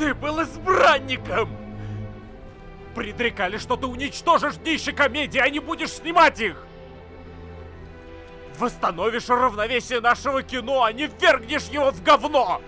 Ты был избранником! Предрекали, что ты уничтожишь днище комедии, а не будешь снимать их! Восстановишь равновесие нашего кино, а не ввергнешь его в говно!